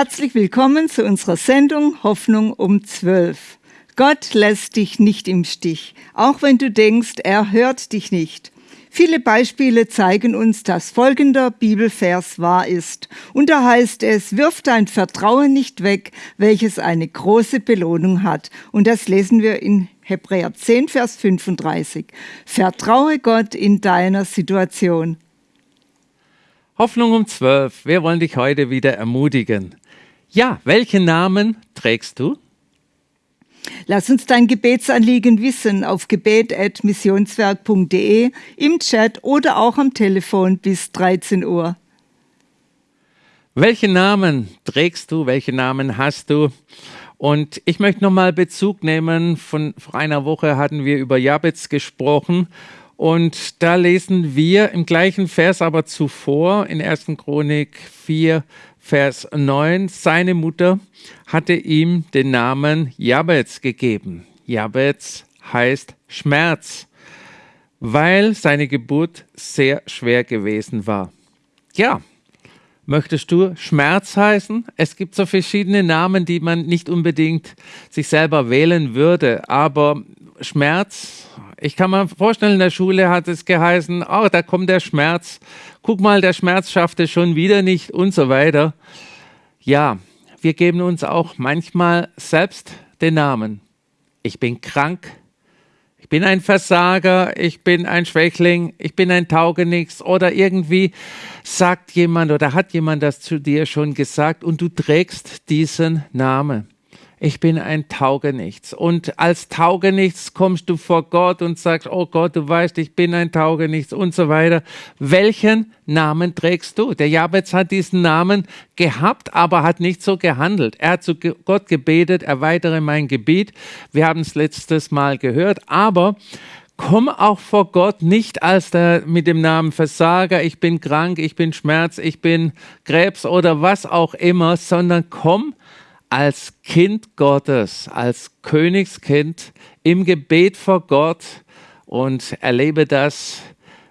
Herzlich willkommen zu unserer Sendung Hoffnung um 12. Gott lässt dich nicht im Stich, auch wenn du denkst, er hört dich nicht. Viele Beispiele zeigen uns, dass folgender Bibelvers wahr ist. Und da heißt es, wirf dein Vertrauen nicht weg, welches eine große Belohnung hat. Und das lesen wir in Hebräer 10, Vers 35. Vertraue Gott in deiner Situation. Hoffnung um 12. Wir wollen dich heute wieder ermutigen. Ja, welchen Namen trägst du? Lass uns dein Gebetsanliegen wissen auf gebet.missionswerk.de, im Chat oder auch am Telefon bis 13 Uhr. Welchen Namen trägst du? Welchen Namen hast du? Und ich möchte nochmal Bezug nehmen. Von vor einer Woche hatten wir über Jabez gesprochen. Und da lesen wir im gleichen Vers aber zuvor in 1. Chronik 4, Vers 9, seine Mutter hatte ihm den Namen Jabez gegeben. Jabez heißt Schmerz, weil seine Geburt sehr schwer gewesen war. Ja, möchtest du Schmerz heißen? Es gibt so verschiedene Namen, die man nicht unbedingt sich selber wählen würde, aber Schmerz, ich kann mir vorstellen, in der Schule hat es geheißen, oh, da kommt der Schmerz. Guck mal, der Schmerz schafft es schon wieder nicht und so weiter. Ja, wir geben uns auch manchmal selbst den Namen. Ich bin krank, ich bin ein Versager, ich bin ein Schwächling, ich bin ein Taugenichts. Oder irgendwie sagt jemand oder hat jemand das zu dir schon gesagt und du trägst diesen Namen ich bin ein Taugenichts. Und als Taugenichts kommst du vor Gott und sagst, oh Gott, du weißt, ich bin ein Taugenichts und so weiter. Welchen Namen trägst du? Der Jabez hat diesen Namen gehabt, aber hat nicht so gehandelt. Er hat zu Gott gebetet, erweitere mein Gebiet. Wir haben es letztes Mal gehört, aber komm auch vor Gott nicht als der mit dem Namen Versager, ich bin krank, ich bin Schmerz, ich bin Krebs oder was auch immer, sondern komm als Kind Gottes, als Königskind im Gebet vor Gott und erlebe das,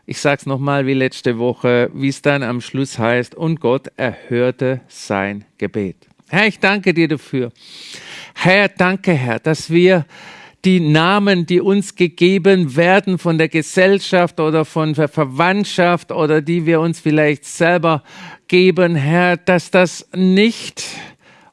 ich sage es nochmal wie letzte Woche, wie es dann am Schluss heißt, und Gott erhörte sein Gebet. Herr, ich danke dir dafür. Herr, danke, Herr, dass wir die Namen, die uns gegeben werden von der Gesellschaft oder von der Verwandtschaft oder die wir uns vielleicht selber geben, Herr, dass das nicht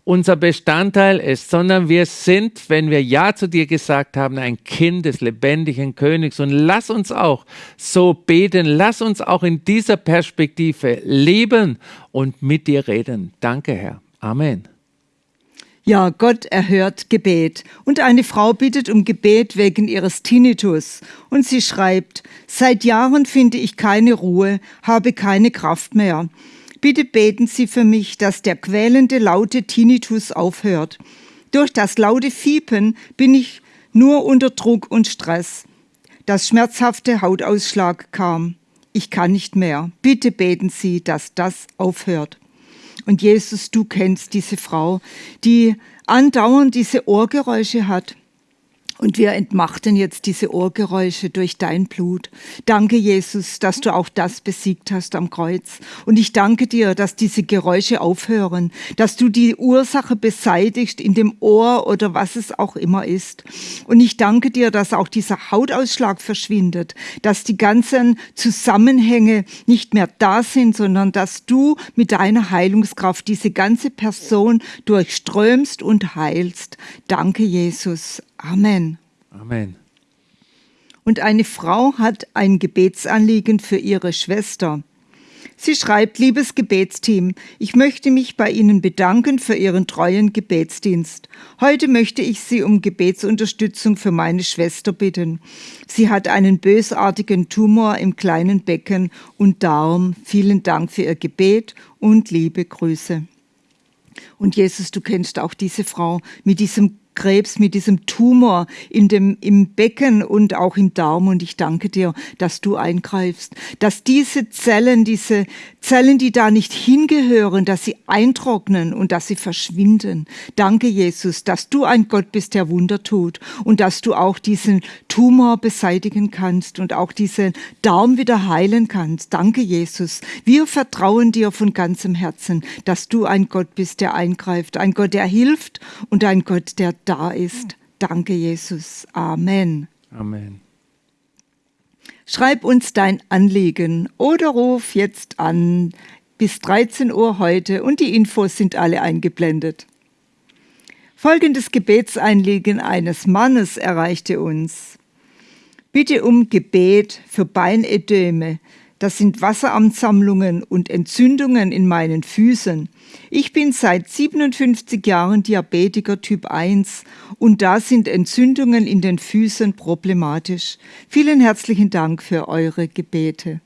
unser Bestandteil ist, sondern wir sind, wenn wir Ja zu dir gesagt haben, ein Kind des lebendigen Königs. Und lass uns auch so beten, lass uns auch in dieser Perspektive leben und mit dir reden. Danke, Herr. Amen. Ja, Gott erhört Gebet. Und eine Frau bittet um Gebet wegen ihres Tinnitus. Und sie schreibt, seit Jahren finde ich keine Ruhe, habe keine Kraft mehr. Bitte beten Sie für mich, dass der quälende laute Tinnitus aufhört. Durch das laute Fiepen bin ich nur unter Druck und Stress. Das schmerzhafte Hautausschlag kam. Ich kann nicht mehr. Bitte beten Sie, dass das aufhört. Und Jesus, du kennst diese Frau, die andauernd diese Ohrgeräusche hat. Und wir entmachten jetzt diese Ohrgeräusche durch dein Blut. Danke, Jesus, dass du auch das besiegt hast am Kreuz. Und ich danke dir, dass diese Geräusche aufhören, dass du die Ursache beseitigst in dem Ohr oder was es auch immer ist. Und ich danke dir, dass auch dieser Hautausschlag verschwindet, dass die ganzen Zusammenhänge nicht mehr da sind, sondern dass du mit deiner Heilungskraft diese ganze Person durchströmst und heilst. Danke, Jesus. Amen. Amen. Und eine Frau hat ein Gebetsanliegen für ihre Schwester. Sie schreibt, liebes Gebetsteam, ich möchte mich bei Ihnen bedanken für Ihren treuen Gebetsdienst. Heute möchte ich Sie um Gebetsunterstützung für meine Schwester bitten. Sie hat einen bösartigen Tumor im kleinen Becken und Darm. Vielen Dank für Ihr Gebet und liebe Grüße. Und Jesus, du kennst auch diese Frau mit diesem Krebs, mit diesem Tumor in dem, im Becken und auch im Darm. Und ich danke dir, dass du eingreifst, dass diese Zellen, diese Zellen, die da nicht hingehören, dass sie eintrocknen und dass sie verschwinden. Danke, Jesus, dass du ein Gott bist, der Wunder tut und dass du auch diesen Tumor beseitigen kannst und auch diesen Darm wieder heilen kannst. Danke, Jesus. Wir vertrauen dir von ganzem Herzen, dass du ein Gott bist, der eingreift, ein Gott, der hilft und ein Gott, der da ist. Danke, Jesus. Amen. Amen. Schreib uns dein Anliegen oder ruf jetzt an bis 13 Uhr heute und die Infos sind alle eingeblendet. Folgendes Gebetseinliegen eines Mannes erreichte uns. Bitte um Gebet für Beinödeme. Das sind Wasseramtsammlungen und Entzündungen in meinen Füßen. Ich bin seit 57 Jahren Diabetiker Typ 1 und da sind Entzündungen in den Füßen problematisch. Vielen herzlichen Dank für eure Gebete.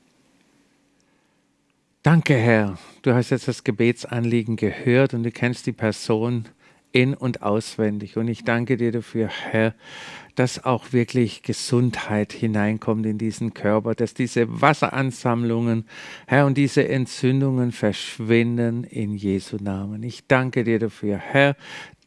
Danke, Herr. Du hast jetzt das Gebetsanliegen gehört und du kennst die Person in und auswendig. Und ich danke dir dafür, Herr, dass auch wirklich Gesundheit hineinkommt in diesen Körper, dass diese Wasseransammlungen, Herr, und diese Entzündungen verschwinden in Jesu Namen. Ich danke dir dafür, Herr.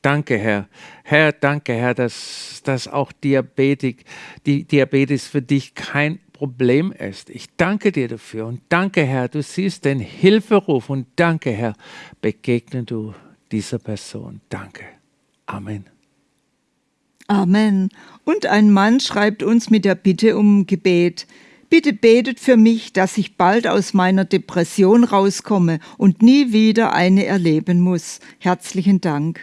Danke, Herr. Herr, danke, Herr, dass, dass auch Diabetik, die Diabetes für dich kein Problem ist. Ich danke dir dafür und danke, Herr, du siehst den Hilferuf und danke, Herr, begegne du dieser Person. Danke. Amen. Amen. Und ein Mann schreibt uns mit der Bitte um Gebet. Bitte betet für mich, dass ich bald aus meiner Depression rauskomme und nie wieder eine erleben muss. Herzlichen Dank.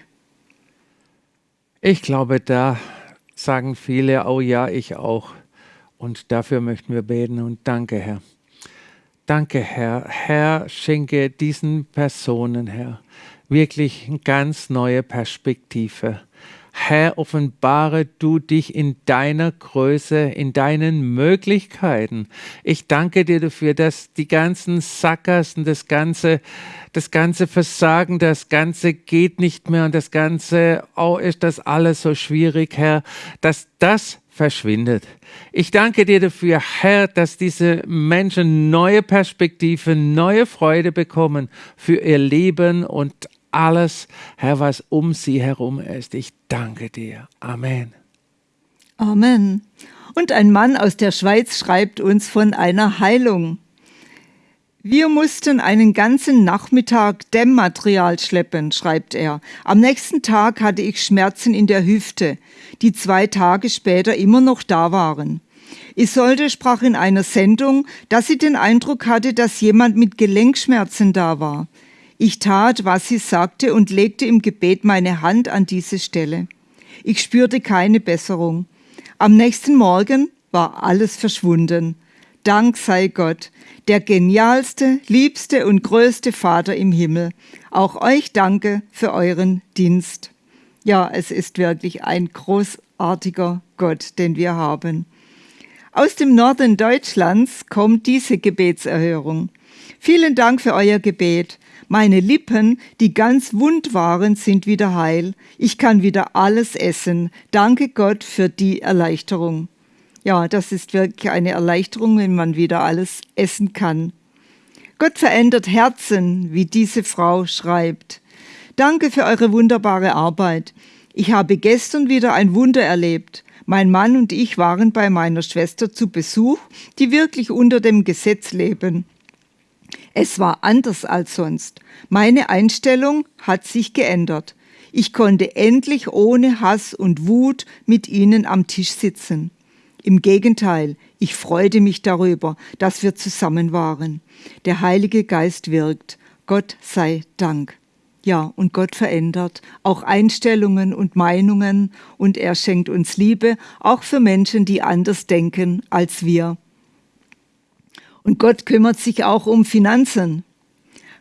Ich glaube, da sagen viele, oh ja, ich auch. Und dafür möchten wir beten und danke, Herr. Danke, Herr. Herr, schenke diesen Personen, Herr, wirklich eine ganz neue Perspektive. Herr, offenbare du dich in deiner Größe, in deinen Möglichkeiten. Ich danke dir dafür, dass die ganzen Sackgassen, das ganze, das ganze Versagen, das ganze geht nicht mehr und das ganze, oh, ist das alles so schwierig, Herr, dass das verschwindet. Ich danke dir dafür, Herr, dass diese Menschen neue Perspektiven, neue Freude bekommen für ihr Leben und alles, Herr, was um sie herum ist. Ich danke dir. Amen. Amen. Und ein Mann aus der Schweiz schreibt uns von einer Heilung. Wir mussten einen ganzen Nachmittag Dämmmaterial schleppen, schreibt er. Am nächsten Tag hatte ich Schmerzen in der Hüfte, die zwei Tage später immer noch da waren. Isolde sprach in einer Sendung, dass sie den Eindruck hatte, dass jemand mit Gelenkschmerzen da war. Ich tat, was sie sagte und legte im Gebet meine Hand an diese Stelle. Ich spürte keine Besserung. Am nächsten Morgen war alles verschwunden. Dank sei Gott, der genialste, liebste und größte Vater im Himmel. Auch euch danke für euren Dienst. Ja, es ist wirklich ein großartiger Gott, den wir haben. Aus dem Norden Deutschlands kommt diese Gebetserhörung. Vielen Dank für euer Gebet. Meine Lippen, die ganz wund waren, sind wieder heil. Ich kann wieder alles essen. Danke Gott für die Erleichterung. Ja, das ist wirklich eine Erleichterung, wenn man wieder alles essen kann. Gott verändert Herzen, wie diese Frau schreibt. Danke für eure wunderbare Arbeit. Ich habe gestern wieder ein Wunder erlebt. Mein Mann und ich waren bei meiner Schwester zu Besuch, die wirklich unter dem Gesetz leben. Es war anders als sonst. Meine Einstellung hat sich geändert. Ich konnte endlich ohne Hass und Wut mit ihnen am Tisch sitzen. Im Gegenteil, ich freute mich darüber, dass wir zusammen waren. Der Heilige Geist wirkt. Gott sei Dank. Ja, und Gott verändert auch Einstellungen und Meinungen und er schenkt uns Liebe, auch für Menschen, die anders denken als wir. Und Gott kümmert sich auch um Finanzen.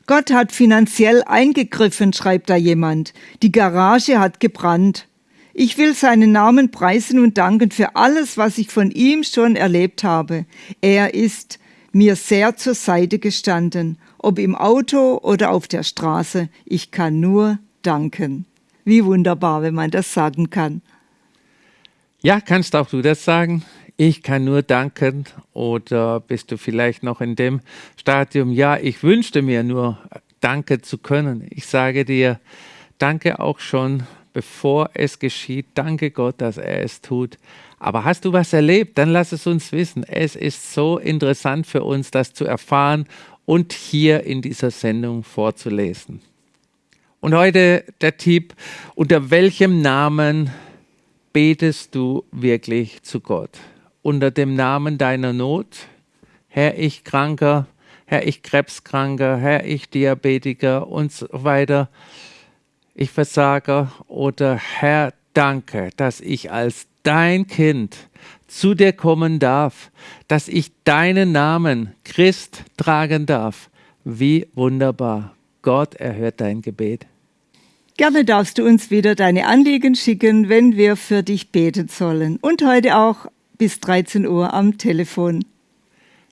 Gott hat finanziell eingegriffen, schreibt da jemand. Die Garage hat gebrannt. Ich will seinen Namen preisen und danken für alles, was ich von ihm schon erlebt habe. Er ist mir sehr zur Seite gestanden, ob im Auto oder auf der Straße. Ich kann nur danken. Wie wunderbar, wenn man das sagen kann. Ja, kannst auch du das sagen? Ich kann nur danken oder bist du vielleicht noch in dem Stadium, ja, ich wünschte mir nur danke zu können. Ich sage dir, danke auch schon, bevor es geschieht. Danke Gott, dass er es tut. Aber hast du was erlebt? Dann lass es uns wissen. Es ist so interessant für uns, das zu erfahren und hier in dieser Sendung vorzulesen. Und heute der Tipp, unter welchem Namen betest du wirklich zu Gott? Unter dem Namen deiner Not? Herr, ich Kranker, Herr, ich Krebskranker, Herr, ich Diabetiker und so weiter, ich Versager oder Herr, danke, dass ich als dein Kind zu dir kommen darf, dass ich deinen Namen Christ tragen darf. Wie wunderbar. Gott erhört dein Gebet. Gerne darfst du uns wieder deine Anliegen schicken, wenn wir für dich beten sollen. Und heute auch bis 13 Uhr am Telefon.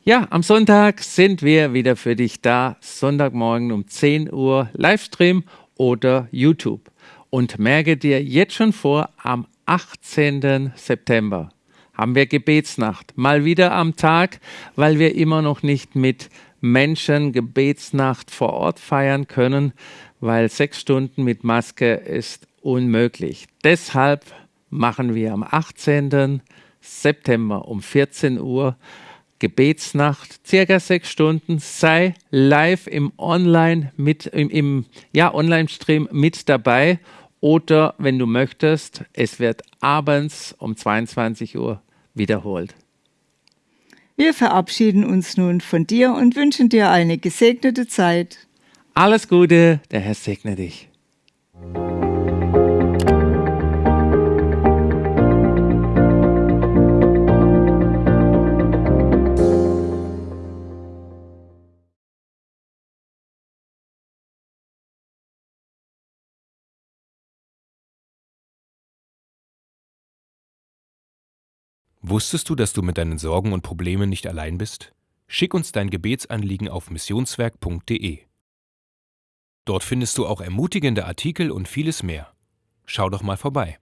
Ja, am Sonntag sind wir wieder für dich da. Sonntagmorgen um 10 Uhr Livestream oder YouTube. Und merke dir jetzt schon vor, am 18. September haben wir Gebetsnacht. Mal wieder am Tag, weil wir immer noch nicht mit Menschen Gebetsnacht vor Ort feiern können, weil sechs Stunden mit Maske ist unmöglich. Deshalb machen wir am 18. September um 14 Uhr Gebetsnacht, circa sechs Stunden. Sei live im Online mit im, im ja, Online-Stream mit dabei oder wenn du möchtest, es wird abends um 22 Uhr wiederholt. Wir verabschieden uns nun von dir und wünschen dir eine gesegnete Zeit. Alles Gute, der Herr segne dich. Wusstest du, dass du mit deinen Sorgen und Problemen nicht allein bist? Schick uns dein Gebetsanliegen auf missionswerk.de. Dort findest du auch ermutigende Artikel und vieles mehr. Schau doch mal vorbei.